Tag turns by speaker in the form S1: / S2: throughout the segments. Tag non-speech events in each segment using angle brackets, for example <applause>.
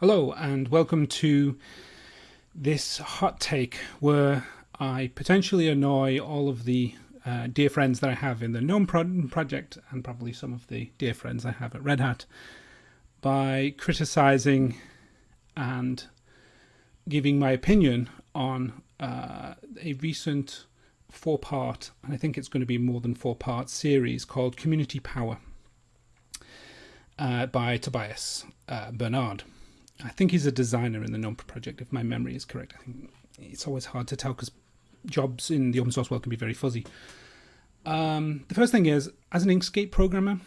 S1: Hello, and welcome to this hot take where I potentially annoy all of the uh, dear friends that I have in the GNOME pro project and probably some of the dear friends I have at Red Hat by criticizing and giving my opinion on uh, a recent four part, and I think it's going to be more than four part series called Community Power uh, by Tobias uh, Bernard. I think he's a designer in the GNOME project, if my memory is correct. I think it's always hard to tell because jobs in the open source world can be very fuzzy. Um, the first thing is, as an Inkscape programmer,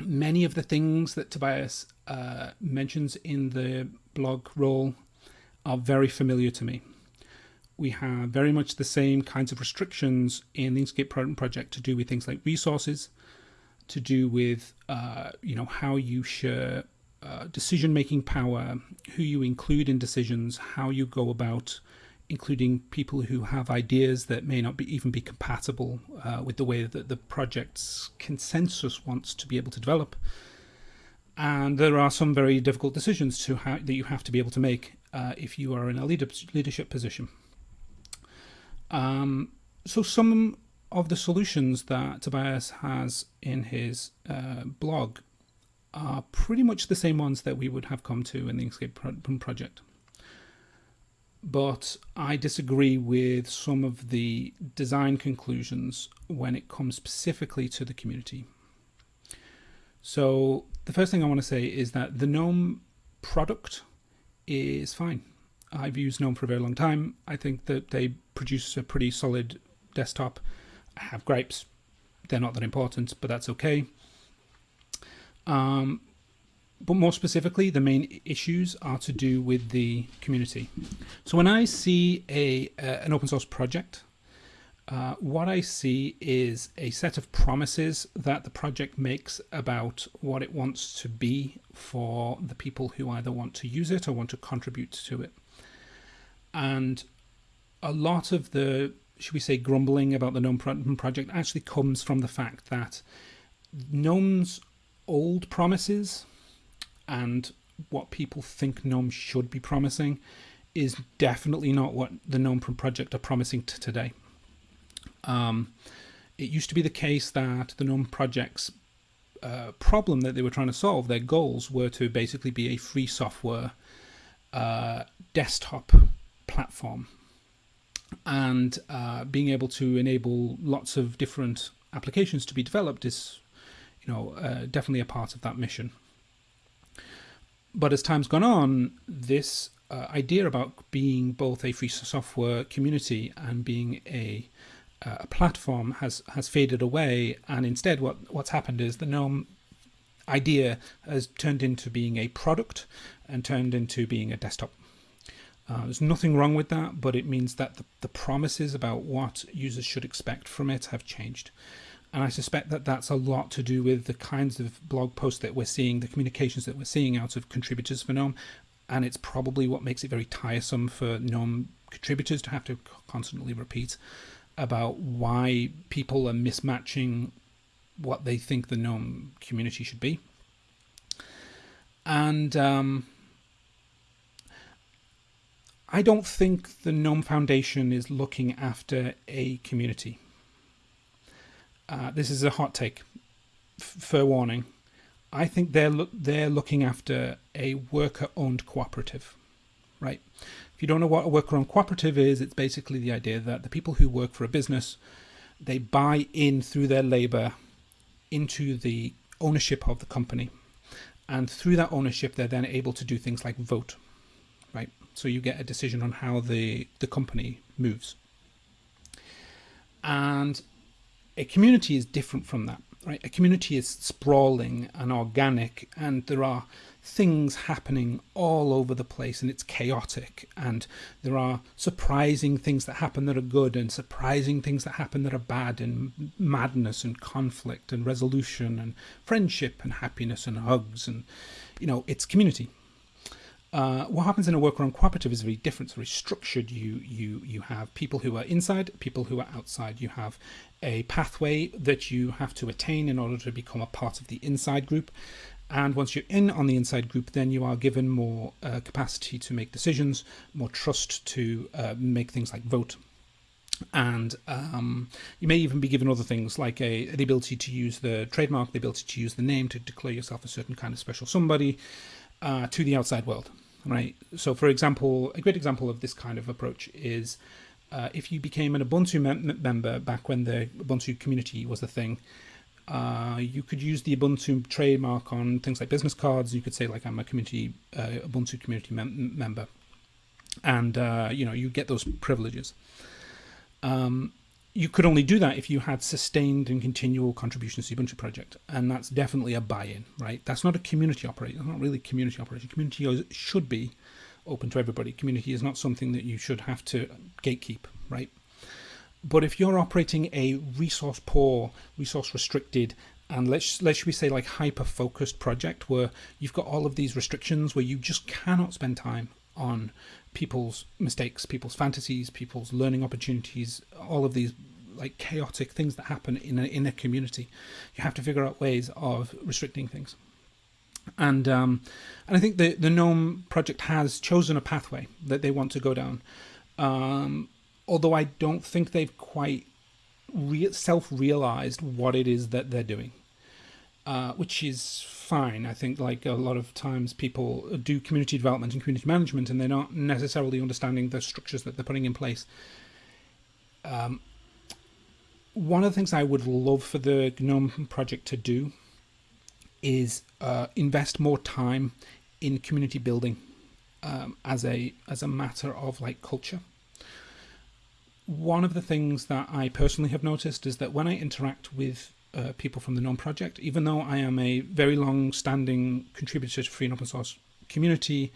S1: many of the things that Tobias uh, mentions in the blog roll are very familiar to me. We have very much the same kinds of restrictions in the Inkscape project to do with things like resources, to do with uh, you know how you share uh, decision making power, who you include in decisions, how you go about including people who have ideas that may not be even be compatible uh, with the way that the project's consensus wants to be able to develop. And there are some very difficult decisions to that you have to be able to make uh, if you are in a leadership position. Um, so some of the solutions that Tobias has in his uh, blog are pretty much the same ones that we would have come to in the Inkscape project but I disagree with some of the design conclusions when it comes specifically to the community. So the first thing I want to say is that the GNOME product is fine. I've used GNOME for a very long time. I think that they produce a pretty solid desktop. I have gripes. They're not that important, but that's okay. Um, but more specifically, the main issues are to do with the community. So when I see a uh, an open source project, uh, what I see is a set of promises that the project makes about what it wants to be for the people who either want to use it or want to contribute to it. And a lot of the, should we say, grumbling about the GNOME project actually comes from the fact that GNOME's old promises and what people think GNOME should be promising is definitely not what the GNOME project are promising to today. Um, it used to be the case that the GNOME project's uh, problem that they were trying to solve, their goals were to basically be a free software uh, desktop platform and uh, being able to enable lots of different applications to be developed is you know uh, definitely a part of that mission but as time's gone on, this uh, idea about being both a free software community and being a, uh, a platform has has faded away, and instead, what what's happened is the GNOME idea has turned into being a product and turned into being a desktop. Uh, there's nothing wrong with that, but it means that the, the promises about what users should expect from it have changed. And I suspect that that's a lot to do with the kinds of blog posts that we're seeing, the communications that we're seeing out of contributors for GNOME. And it's probably what makes it very tiresome for GNOME contributors to have to constantly repeat about why people are mismatching what they think the GNOME community should be. And um, I don't think the GNOME Foundation is looking after a community. Uh, this is a hot take, fair warning. I think they're lo they're looking after a worker-owned cooperative, right? If you don't know what a worker-owned cooperative is, it's basically the idea that the people who work for a business, they buy in through their labor into the ownership of the company, and through that ownership, they're then able to do things like vote, right? So you get a decision on how the the company moves. And a community is different from that right? A community is sprawling and organic and there are things happening all over the place and it's chaotic and there are surprising things that happen that are good and surprising things that happen that are bad and madness and conflict and resolution and friendship and happiness and hugs and you know it's community uh, what happens in a worker-owned cooperative is very different. It's very structured. You you you have people who are inside, people who are outside. You have a pathway that you have to attain in order to become a part of the inside group, And once you're in on the inside group, then you are given more uh, capacity to make decisions, more trust to uh, make things like vote. And um, you may even be given other things like a, the ability to use the trademark, the ability to use the name to declare yourself a certain kind of special somebody uh, to the outside world, right? So, for example, a great example of this kind of approach is uh, if you became an Ubuntu mem member back when the Ubuntu community was a thing, uh, you could use the Ubuntu trademark on things like business cards. You could say like I'm a community uh, Ubuntu community mem member, and uh, you know you get those privileges. Um, you could only do that if you had sustained and continual contributions to the Ubuntu project, and that's definitely a buy-in, right? That's not a community operation. It's not really community operation. Community should be open to everybody. Community is not something that you should have to gatekeep, right? But if you're operating a resource poor, resource restricted, and let's let's we say like hyper focused project where you've got all of these restrictions where you just cannot spend time on people's mistakes, people's fantasies, people's learning opportunities, all of these like chaotic things that happen in a in a community. You have to figure out ways of restricting things and um, and I think the the GNOME project has chosen a pathway that they want to go down. Um, although I don't think they've quite re- self-realized what it is that they're doing, uh, which is fine. I think like a lot of times people do community development and community management, and they're not necessarily understanding the structures that they're putting in place. Um, one of the things I would love for the GNOME project to do is uh, invest more time in community building um, as a as a matter of like culture. One of the things that I personally have noticed is that when I interact with uh, people from the GNOME project, even though I am a very long-standing contributor to free and open source community,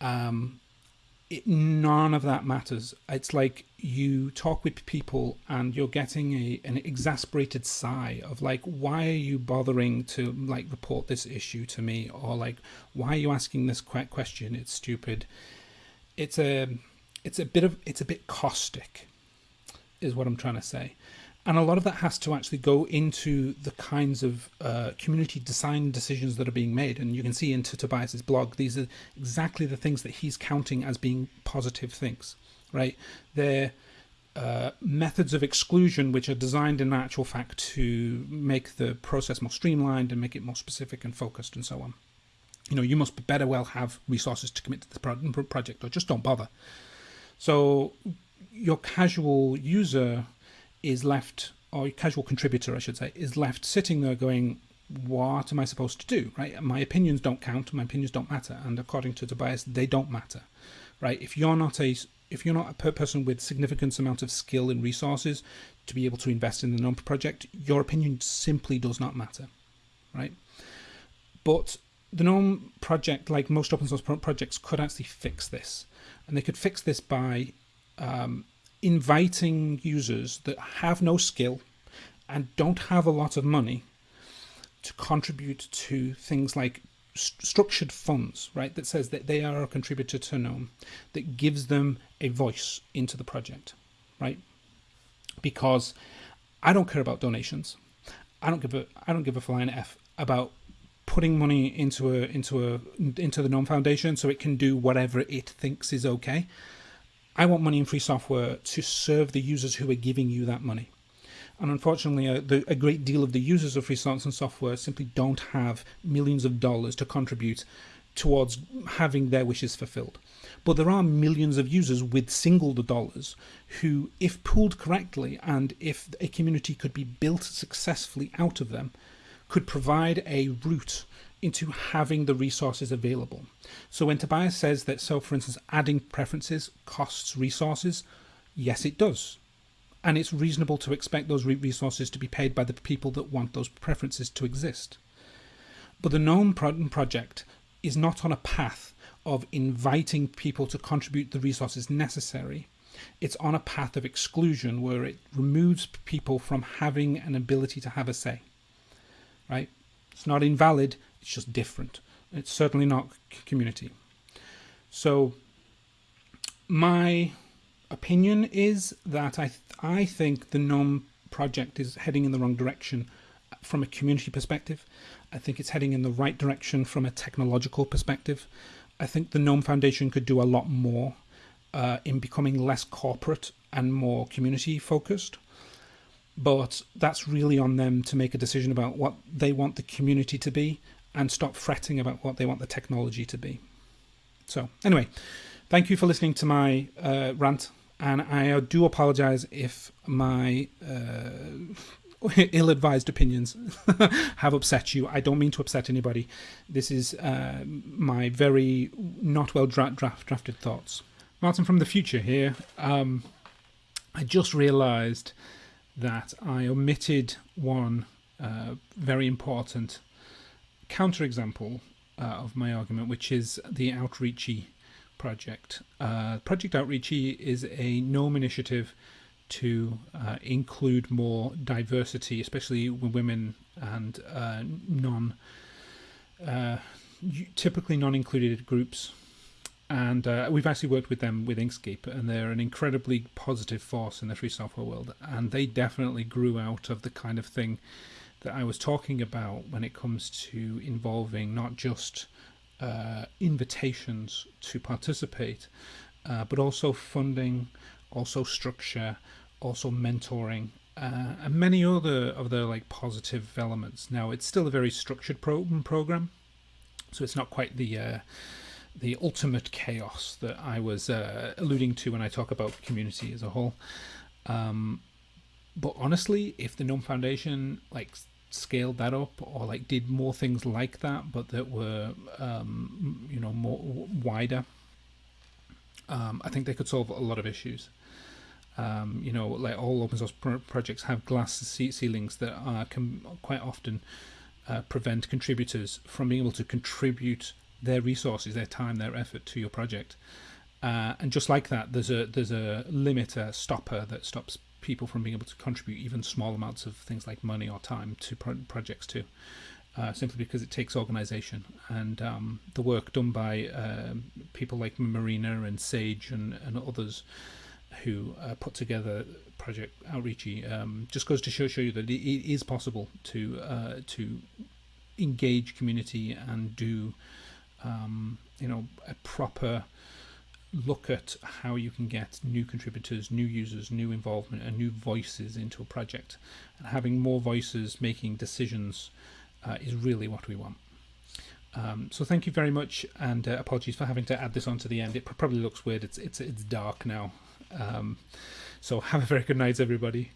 S1: um, it, none of that matters. It's like you talk with people and you're getting a an exasperated sigh of like, why are you bothering to like report this issue to me, or like, why are you asking this question? It's stupid. It's a it's a bit of it's a bit caustic, is what I'm trying to say and a lot of that has to actually go into the kinds of uh, community design decisions that are being made. And you can see into Tobias's blog, these are exactly the things that he's counting as being positive things, right? They're uh, methods of exclusion which are designed in actual fact to make the process more streamlined and make it more specific and focused and so on. You know, you must better well have resources to commit to the project or just don't bother. So your casual user is left, or casual contributor, I should say, is left sitting there going, what am I supposed to do? Right? My opinions don't count. My opinions don't matter. And according to Tobias, they don't matter. Right? If you're not a if you're not a person with significant amount of skill and resources to be able to invest in the GNOME project, your opinion simply does not matter. Right? But the GNOME project, like most open source projects, could actually fix this. And they could fix this by um, inviting users that have no skill and don't have a lot of money to contribute to things like st structured funds, right? That says that they are a contributor to GNOME, that gives them a voice into the project, right? Because I don't care about donations. I don't give a I don't give a flying f about putting money into a into a into the GNOME Foundation so it can do whatever it thinks is okay. I want money in free software to serve the users who are giving you that money. And unfortunately, a, uh, the, a great deal of the users of free source and software simply don't have millions of dollars to contribute towards having their wishes fulfilled. But there are millions of users with single dollars who, if pooled correctly and if a community could be built successfully out of them, could provide a route into having the resources available. So when Tobias says that, so for instance, adding preferences costs resources, yes, it does. And it's reasonable to expect those resources to be paid by the people that want those preferences to exist. But the GNOME project is not on a path of inviting people to contribute the resources necessary. It's on a path of exclusion where it removes people from having an ability to have a say. Right? It's not invalid, it's just different. It's certainly not community. So my opinion is that I th I think the GNOME project is heading in the wrong direction from a community perspective. I think it's heading in the right direction from a technological perspective. I think the Gnome Foundation could do a lot more uh, in becoming less corporate and more community focused. But that's really on them to make a decision about what they want the community to be and stop fretting about what they want the technology to be. So, anyway, thank you for listening to my uh, rant. And I do apologize if my uh, <laughs> ill advised opinions <laughs> have upset you. I don't mean to upset anybody. This is uh, my very not well dra- draft- drafted thoughts. Martin from the future here. Um, I just realized that I omitted one uh, very important counterexample uh, of my argument, which is the Outreachy project. Uh, project Outreachy is a GNOME initiative to uh, include more diversity, especially women and uh, non, uh, typically non-included groups. And uh, we've actually worked with them with Inkscape, and they're an incredibly positive force in the free software world. And they definitely grew out of the kind of thing that I was talking about when it comes to involving not just uh, invitations to participate, uh, but also funding, also structure, also mentoring, uh, and many other of the like positive elements. Now it's still a very structured pro- program, so it's not quite the uh, the ultimate chaos that I was uh, alluding to when I talk about community as a whole. Um, but honestly, if the GNOME Foundation like scaled that up or like did more things like that but that were um, you know more wider. Um, I think they could solve a lot of issues. Um, you know like all open source pro- projects have glass ceilings that are, can quite often uh, prevent contributors from being able to contribute their resources their time their effort to your project. Uh, and just like that there's a there's a limiter stopper that stops people from being able to contribute even small amounts of things like money or time to pro- projects too. Uh, simply because it takes organization and um, the work done by uh, people like Marina and Sage and, and others who uh, put together Project Outreachy um, just goes to show, show you that it is possible to uh, to engage community and do um, you know a proper look at how you can get new contributors, new users, new involvement, and new voices into a project. And having more voices making decisions uh, is really what we want. Um, so thank you very much, and uh, apologies for having to add this on to the end. It probably looks weird. It's it's it's dark now. Um, so <laughs> have a very good night, everybody.